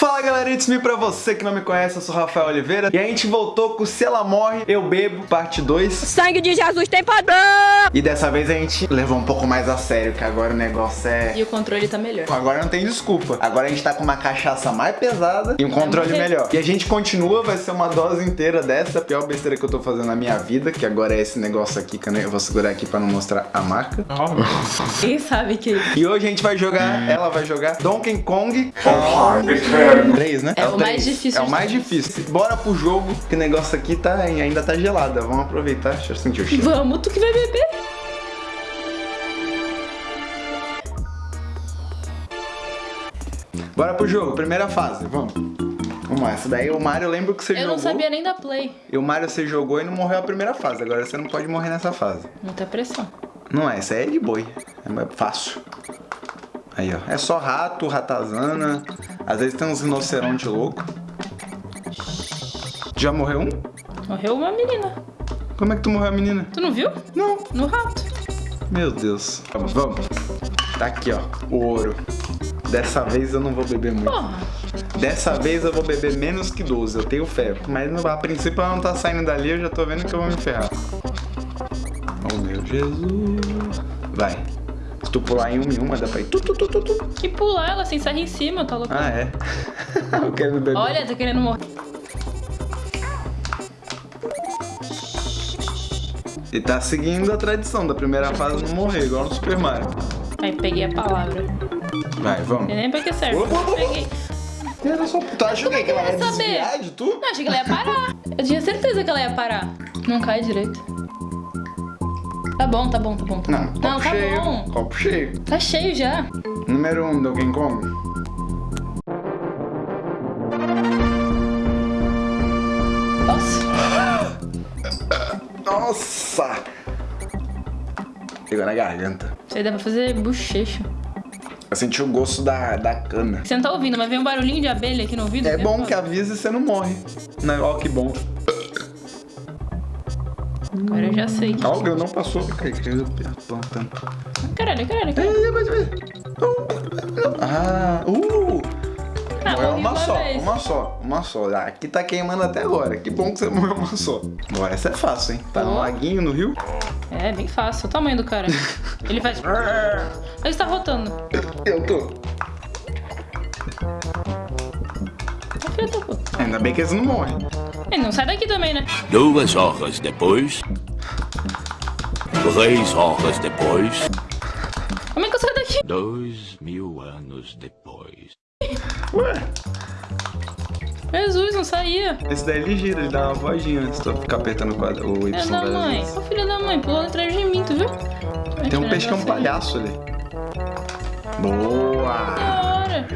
Fala galera, it's me pra você que não me conhece, eu sou Rafael Oliveira. E a gente voltou com Se Ela Morre, Eu Bebo, parte 2 Sangue de Jesus tem padrão! E dessa vez a gente levou um pouco mais a sério, que agora o negócio é... E o controle tá melhor. Agora não tem desculpa. Agora a gente tá com uma cachaça mais pesada e um controle melhor. E a gente continua, vai ser uma dose inteira dessa. A pior besteira que eu tô fazendo na minha vida Que agora é esse negócio aqui, que eu vou segurar aqui pra não mostrar a marca. Quem sabe que... E hoje a gente vai jogar, ela vai jogar Donkey Kong 3, né? É o mais difícil É o mais difícil. Bora pro jogo, que o negócio aqui tá, ainda tá gelado. Vamos aproveitar. Deixa eu sentir o cheiro. Vamos, tu que vai beber Bora pro jogo, primeira fase, vamos. Vamos lá, essa daí o Mario, eu lembro que você Eu jogou. não sabia nem da play E o Mario você jogou e não morreu a primeira fase. Agora você não pode morrer nessa fase. Muita pressão Não é, essa aí é de boi. É mais fácil. Aí, ó. É só rato, ratazana. Às vezes tem uns rinoceronte louco. Já morreu um? Morreu uma menina Como é que tu morreu a menina? Tu não viu? Não. No rato Meu Deus. Vamos, vamos. Tá aqui, ó. O ouro. Dessa vez eu não vou beber muito. Porra Dessa vez eu vou beber menos que 12, eu tenho fé. Mas a princípio ela não tá saindo dali, eu já tô vendo que eu vou me ferrar. Oh meu Jesus. Vai. Se tu pular em uma em uma, dá pra ir. Tu, tu, tu, tu, tu. Que pular ela sem sair em cima, tá louco? Ah, é? eu quero beber. Olha, tá querendo morrer E tá seguindo a tradição da primeira fase não morrer, igual no Super Mario. Aí peguei a palavra Vai, vamos. Eu nem pra que serve ô, ô. Peguei Era só... Tu achou que ela ia vai saber? de tu? Não, achei que ela ia parar Eu tinha certeza que ela ia parar Não cai direito Tá bom, tá bom, tá bom, tá Não, bom. copo Não, tá cheio. bom Copo cheio. Tá cheio já Número 1, um, Donkey Kong. Nossa Nossa! Pegou na garganta. Isso aí dá pra fazer bochecho Eu senti o gosto da, da cana. Você não tá ouvindo, mas vem um barulhinho de abelha aqui no ouvido É que bom que avisa e você não morre. Não, ó, que bom. Agora eu já sei Ó, o não passou. Plantando. Caralho, caralho, caralho mas, mas. Ah, uh! Ah, Morreu uma uma só, vez. uma só, uma só. Ah, Aqui tá queimando até agora. Que bom que você morreu uma só. Bora, essa é fácil, hein? Tá no Ó. laguinho, no rio. É, bem fácil, o tamanho do cara Ele faz... Ele está rotando Eu tô. Ainda bem que eles não morrem. Ele não sai daqui também, né? Duas horas depois. Três horas depois. Como é que eu saio daqui? Dois mil anos depois. Ué, Jesus, não saía esse daí ele gira, ele dá uma vozinha antes de eu ficar apertando o quadro, o Y É da mãe. Ô filho da mãe, pulou atrás de mim, tu viu? Tem um peixe que é um palhaço ali. Boa! Da hora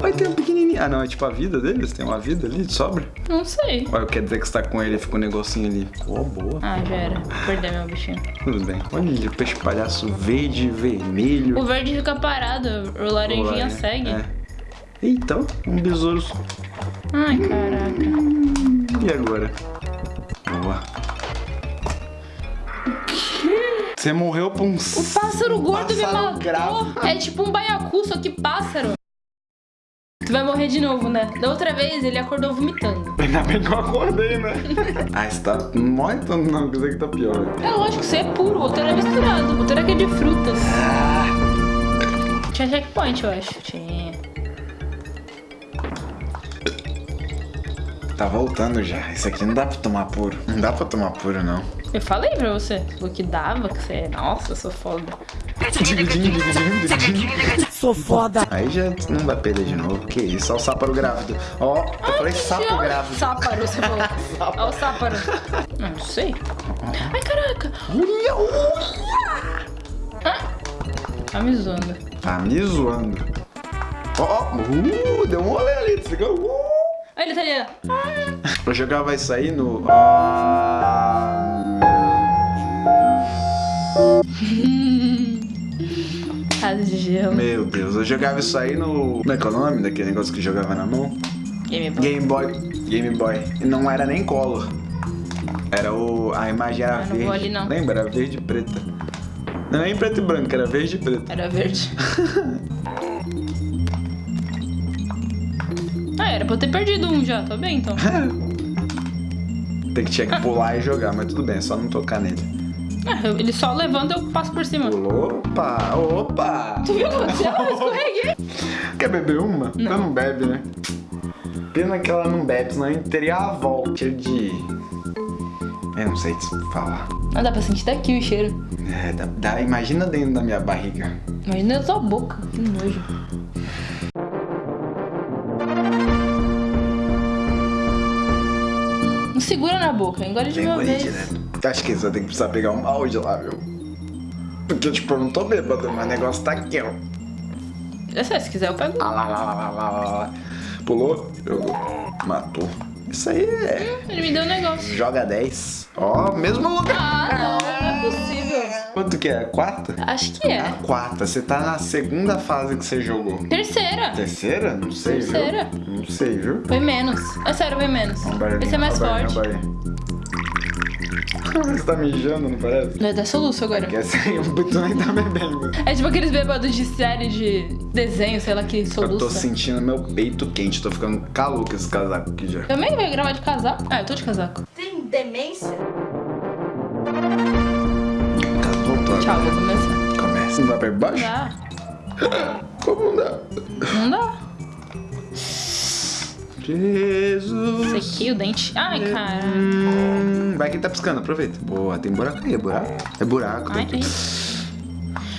Vai ter um pequenininho. Ah, não, é tipo a vida deles? Tem uma vida ali de sobra? Não sei Ou quer dizer que você tá com ele e fica um negocinho ali? Pô, boa. Ah, já era Perdeu meu bichinho Tudo bem. Olha ali, o peixe palhaço verde, vermelho. O verde fica parado, o laranjinha Olha, segue É. Então, um besouro. Ai, caraca E agora? Boa. Você morreu pra um... O pássaro gordo me pássaro matou grave. É tipo um baiacu, só que pássaro vai morrer de novo, né? Da outra vez ele acordou vomitando Ainda bem que eu acordei, né? ah, você tá... Tanto não, que isso aqui tá pior. É lógico, você é puro, o outro era misturado. O outro era aquele de frutas. Tinha checkpoint, eu acho. Tinha. Tá voltando já. Isso aqui não dá pra tomar puro. Não dá pra tomar puro, não. Eu falei pra você. Falou que dava, que você. Nossa, eu sou foda. Sou foda. Aí já não vai perder de novo. Que isso? Olha o sáparo grávido. Ó, eu falei sapo Tchau. grávido. Sáparo, você falou. Olha o sáparo. Não sei. Ai, caraca. Olha, olha. Tá me zoando. Tá me zoando. Ó, ó. Uh, deu um rolê ali. Desligou. Uh. Olha ele tá ali. ó. Eu jogava isso aí no... Ah, Casa de gelo. meu Deus, eu jogava isso aí no... Como é que é o nome daquele negócio que jogava na mão? Game Boy. Game Boy. Game Boy. E não era nem color. Era o... A imagem era Ah, não verde. vou ali, não. Lembra? Era verde e preta. Não é em preto e branco, era verde e preto. Era verde. Ah, era pra eu ter perdido um já. Tô bem, então. Tem que tinha que pular e jogar, mas tudo bem, é só não tocar nele. Ah, ele só levanta e eu passo por cima. Opa, opa! Tu viu o que aconteceu? Eu escorreguei. Quer beber uma? Não. não bebe, né? Pena que ela não bebe, senão a gente teria a volta de. Eu não sei te falar. Ah, dá pra sentir daqui o cheiro. É, dá, dá- imagina dentro da minha barriga. Imagina na sua boca. Que nojo. Não segura na boca, engole de uma vez. direto. Acho que você vai ter que precisar pegar um balde lá, viu? Porque, tipo, eu não tô bêbado, mas o negócio tá aqui, ó. É sério, se quiser eu pego. Ah, lá, lá, lá, lá, lá, lá. Pulou, jogou, matou. Isso aí é. Ele me deu um negócio. Joga 10. Ó, mesmo lugar. Ah, não, não é possível. Quanto que é? Quarta? Acho que é. Quarta. Você tá na segunda fase que você jogou. Terceira. Terceira? Não sei, Terceira. viu? Não sei, viu? Foi menos. É sério, foi menos. Esse é mais forte. Você tá mijando, não parece? Vai dar soluço agora. Porque assim, o Butu nem tá bebendo. É tipo aqueles bêbados de série de desenho, sei lá que Eu tô sentindo meu peito quente, tô ficando calor com esse casaco aqui já. Também vai gravar de casaco? Ah, eu tô de casaco. Tem demência? Caso voltou. Tchau, vou começar. Começa. Não dá pra ir baixo? Dá. Como não dá? Não dá. Jesus. Sequei o dente. Ai, cara. Hum, vai que tá piscando, aproveita. Boa, tem buraco aí, é buraco. É buraco. Ai, tem.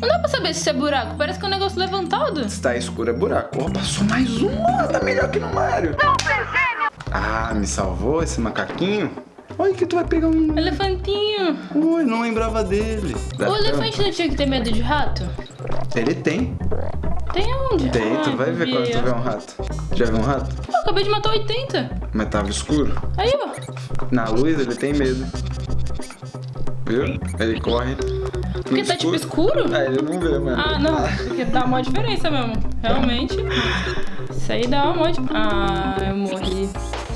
Não dá pra saber se isso é buraco. Parece que é um negócio levantado. Se tá escuro é buraco. Ó, passou mais uma. Tá melhor que no Mario. Ah, me salvou esse macaquinho. Olha que tu vai pegar um. Elefantinho. Ui, não lembrava dele. Dá O elefante não tinha que ter medo de rato? Ele tem. Tem onde? Tem, tu Ai, vai ver quando tu vê um rato. Já viu um rato? Acabei de matar 80. Mas tava escuro. Aí, ó. Na luz ele tem medo. Viu? Ele corre. Porque tá tipo escuro? Ah, ele não vê, mano. Ah, não. Porque dá uma diferença mesmo. Realmente. Isso aí dá uma diferença. Ah, eu morri.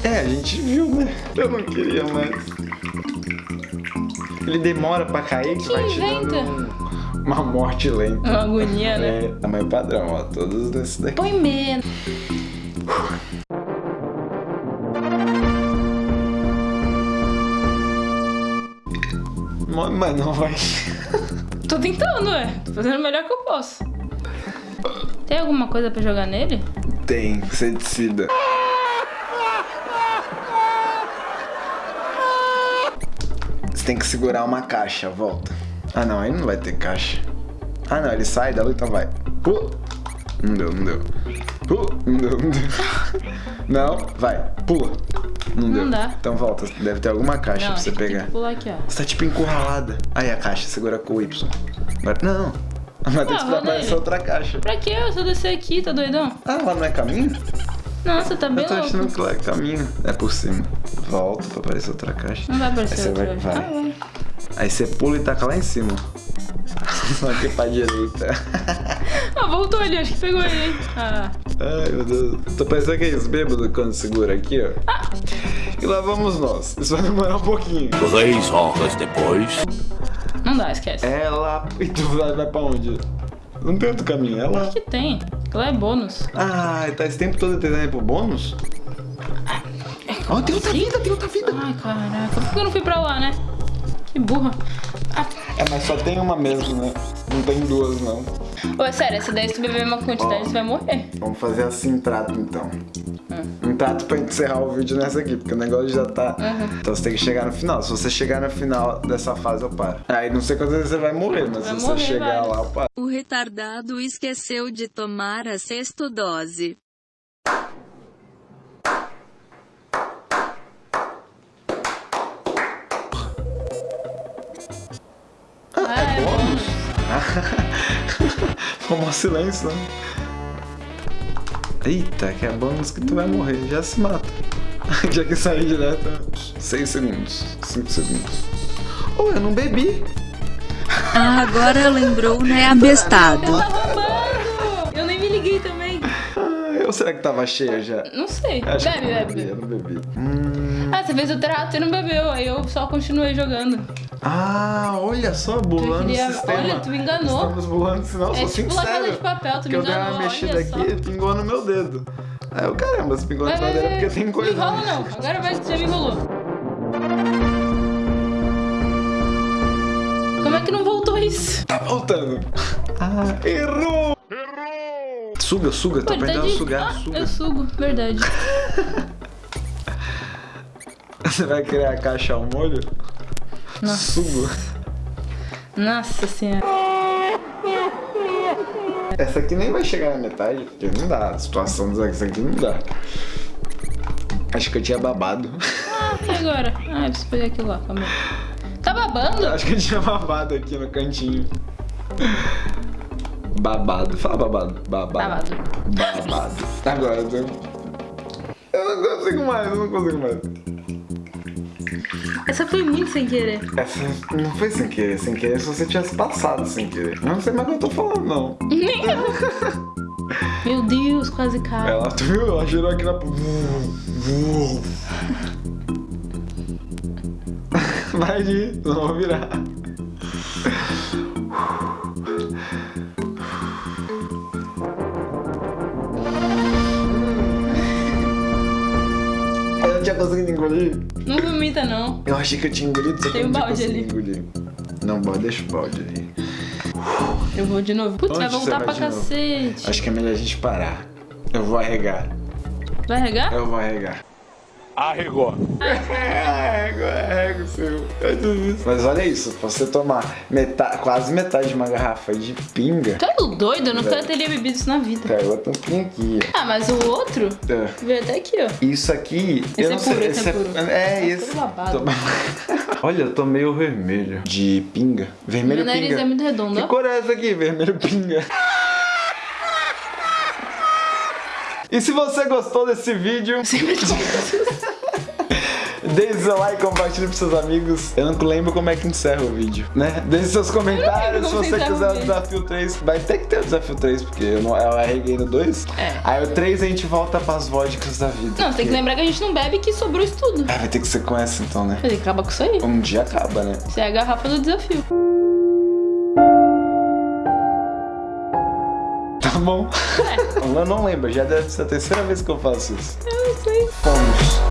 É, a gente viu, né? Eu não queria mais. Ele demora pra cair que, vai te dando inventa? um- uma morte lenta. Uma agonia, né? É, tamanho padrão, ó. Todos desses daqui. Põe menos. Mas não vai. Tô tentando, ué. Tô fazendo o melhor que eu posso. Tem alguma coisa pra jogar nele? Tem, você decida. Você tem que segurar uma caixa, volta. Ah não, aí não vai ter caixa. Ah não, ele sai da luta, vai. Pula. Não deu, não deu. Pula. Não deu, não deu. Não, vai, pula. Não, deu. dá. Então volta, deve ter alguma caixa Não, pra você pegar. pular aqui, ó. Você tá tipo encurralada. Aí a caixa, segura com o Y. Agora, não. Vai ter Ah, que vou aparecer outra caixa. Pra que eu? Eu descer aqui, tá doidão? Ah, lá não é caminho? Nossa, tá bem Eu tô louco. achando que lá é caminho. É por cima. Volta pra aparecer outra caixa. Não vai aparecer outra vai, vai. Ah, vai. Aí você pula e taca lá em cima. Só que pra direita. Ah, voltou ali, acho que pegou ele, hein? Ah. Ai, meu Deus. Tô pensando que é isso, bêbado, quando segura aqui, ó. Ah. E lá vamos nós. Isso vai demorar um pouquinho. Três horas depois. Não dá, esquece. Lá. E tu vai, pra onde? Não tem outro caminho, é lá. que tem? Lá é bônus. Ah, tá esse tempo todo tentando ir pro bônus? Ó, tem outra vida, tem outra vida. Ai, caraca. Por que eu não fui pra lá, né? Que burra. Ah. É, mas só tem uma mesmo, né? Não tem duas, não. Ô, sério, se daí se tu beber uma quantidade, Ó. você vai morrer. Vamos fazer assim trato então. Hum. Um trato pra encerrar o vídeo nessa aqui, porque o negócio já tá. Uhum. Então você tem que chegar no final. Se você chegar no final dessa fase, eu paro. Aí não sei quantas vezes você vai morrer, mas Vai se morrer, você chegar vai. lá, eu paro. O retardado esqueceu de tomar a sexta dose. Ah, é bônus. Como silêncio, né? Eita, que é bônus que tu vai morrer. Já se mata. já que sair direto. 6 segundos. 5 segundos. Oh, eu não bebi. Ah, agora lembrou, né, abestado? Tá roubando! Eu nem me liguei também. Ou será que tava cheia já? Não sei. Acho que Bebe, eu bebi, eu não bebi. Hum. Ah, você fez o trato e não bebeu. Aí eu só continuei jogando. Ah, olha só, bulando queria- o sistema. olha, tu enganou. Estamos bulando o sinal, É sou tipo sincero. de Papel, tu me eu dei uma enganou, mexida aqui e pingou no meu dedo. Aí eu, caramba, se pingou na madeira vai. porque tem coisa. Não enrola não. Agora vai que você me enrolou. Como é que não voltou isso? Tá voltando. Ah, errou! Suga, suga, tá ele aprendendo de- a sugar, Ah, suga. eu sugo, verdade. Você vai criar a caixa ao molho? Nossa. Sugo. Nossa senhora. Essa aqui nem vai chegar na metade, porque não dá. A situação dessa aqui não dá. Acho que eu tinha babado. Ah, e agora? Ah, eu preciso pegar aquilo lá, calma. Tá babando? Acho que eu tinha babado aqui no cantinho. Babado. Fala babado. Babado. Babado. Agora eu tô... Eu não consigo mais, eu não consigo mais. Essa foi muito sem querer. Essa não foi sem querer, sem querer se você tivesse passado sem querer. Eu não sei mais o que eu tô falando, não. Nem eu. Meu Deus, quase cai. Ela, tu viu? Ela girou aqui na. Vai de não vou virar. Eu não conseguido engolir. Não vomita, não. Eu achei que eu tinha engolido, só que Tem eu um não tinha balde ali. engolir. Não, balde, deixa o balde ali. Eu vou de novo. Putz, vai voltar vai pra de novo? cacete. Acho que é melhor a gente parar. Eu vou arregar. Vai regar? Eu vou arregar. Arregou. Arrego, arrego, seu. Eu desisto. Mas olha isso, você tomar metade, quase metade de uma garrafa de pinga. Tu é doido? Eu nunca Velho. teria bebido isso na vida. Pega a tampinha aqui. Ah, mas o outro. É. veio até aqui, ó. Isso aqui, Esse eu é não puro, sei. esse é puro. É, Nossa, esse. babado. Tô- Olha, eu tô meio vermelho. De pinga. Vermelho Meu nariz pinga. é muito redondo, Que cor é essa aqui? Vermelho pinga. E se você gostou desse vídeo, deixe seu like, compartilhe pros seus amigos. Eu não lembro como é que encerra o vídeo, né? Deixe seus comentários. Se você quiser o vídeo. desafio 3, vai ter que ter o desafio 3, porque eu, não, eu arreguei no 2. É. Aí o 3 a gente volta pras vodkas da vida. Não, você tem que porque- lembrar que a gente não bebe que sobrou isso tudo. Ah, vai ter que ser com essa então, né? Vai ter que acabar com isso aí. Um dia acaba, né? Isso é a garrafa do desafio. muito bom. É. Eu não lembro, já deve ser a terceira vez que eu faço isso. Eu não sei. Fomos.